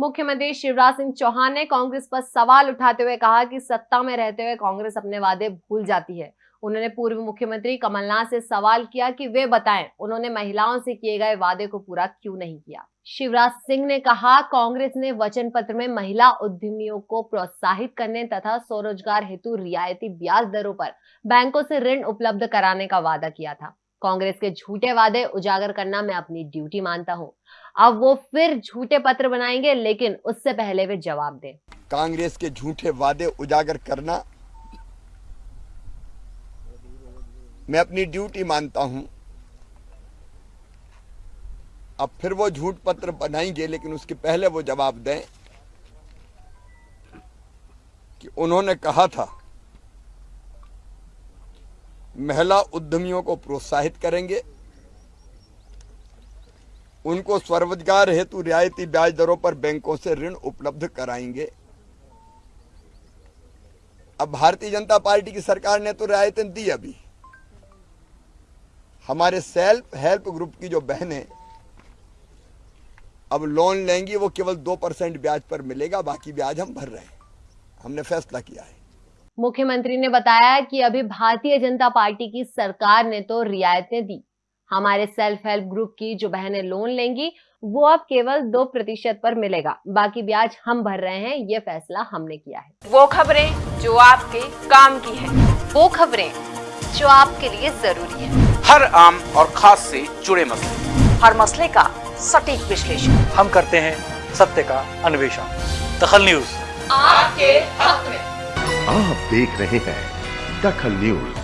मुख्यमंत्री शिवराज सिंह चौहान ने कांग्रेस पर सवाल उठाते हुए कहा कि सत्ता में रहते हुए कांग्रेस अपने वादे भूल जाती है। उन्होंने पूर्व मुख्यमंत्री कमलनाथ से सवाल किया कि वे बताएँ, उन्होंने महिलाओं से किए गए वादे को पूरा क्यों नहीं किया? शिवराज सिंह ने कहा, कांग्रेस ने वचन पत्र में महिला उद्यमियों को प्रोत्साहित करने तथा स्वरोजगार हेतु रियायती ब्याज दरों पर बैंकों से ऋण उपलब्ध कराने का वादा किया था। कांग्रेस के झूठे वादे उजागर करना मैं अपनी ड्यूटी मानता हूँ। अब वो फिर झूठे पत्र बनाएँगे, लेकिन उससे पहले वे जवाब दें। कांग्रेस के झूठे वादे उजागर करना मैं अपनी ड्यूटी मानता हूँ। अब फिर वो झूठ पत्र बनाएँगे, लेकिन उसके पहले वो जवाब दें कि उन्होंने कहा था महिला उद्यमियों को प्रोत्साहित करेंगे। उनको स्वरोजगार हेतु रियायती ब्याज दरों पर बैंकों से ऋण उपलब्ध कराएँगे। अब भारतीय जनता पार्टी की सरकार ने तो रियायतें दी अभी। हमारे सेल्फ हेल्प ग्रुप की जो बहनें अब लोन लेंगी, वो केवल दो परसेंट ब्याज पर मिलेगा, बाकी ब्याज हम भर रहे हैं। हमने फैसला किया है। मुख्यमंत्री ने बताया कि अभी भारतीय जनता पार्टी की सरकार ने तो रियायतें दी। हमारे सेल्फ हेल्प ग्रुप की जो बहनें लोन लेंगी वो अब केवल दो प्रतिशत पर मिलेगा। बाकी ब्याज हम भर रहे हैं ये फैसला हमने किया है। वो खबरें जो आपके काम की है। वो खबरें जो आपके लिए ज़रूरी है। हर आम और खास से जुड़े मसले। हर मसले का सटीक विश्लेषण। हम करते हैं सत्य का अन्वेषण। दखल न्यूज़। आपके हक में। आप देख रहे हैं दखल न्यूज़।